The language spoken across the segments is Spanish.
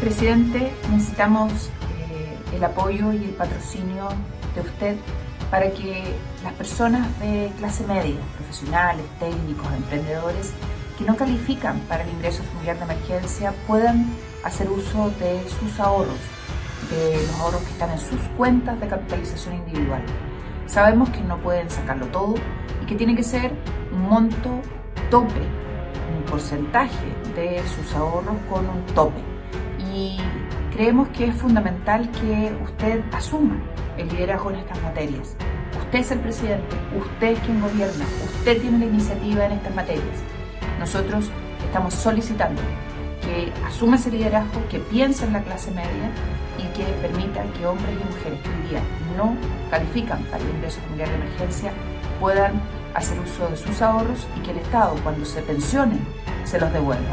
Presidente, necesitamos eh, el apoyo y el patrocinio de usted para que las personas de clase media, profesionales, técnicos, emprendedores, que no califican para el ingreso familiar de emergencia puedan hacer uso de sus ahorros, de los ahorros que están en sus cuentas de capitalización individual. Sabemos que no pueden sacarlo todo y que tiene que ser un monto tope, un porcentaje de sus ahorros con un tope y creemos que es fundamental que usted asuma el liderazgo en estas materias. Usted es el presidente, usted es quien gobierna, usted tiene la iniciativa en estas materias. Nosotros estamos solicitando que asuma ese liderazgo, que piense en la clase media y que permita que hombres y mujeres que hoy día no califican para el ingreso familiar de emergencia puedan hacer uso de sus ahorros y que el Estado, cuando se pensionen, se los devuelva.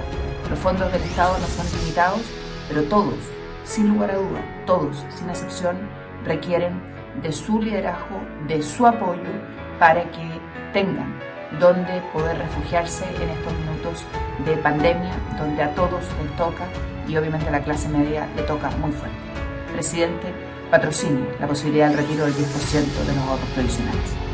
Los fondos del Estado no son limitados pero todos, sin lugar a duda, todos, sin excepción, requieren de su liderazgo, de su apoyo para que tengan donde poder refugiarse en estos minutos de pandemia, donde a todos les toca y obviamente a la clase media le toca muy fuerte. Presidente, patrocine la posibilidad del retiro del 10% de los ahorros provisionales.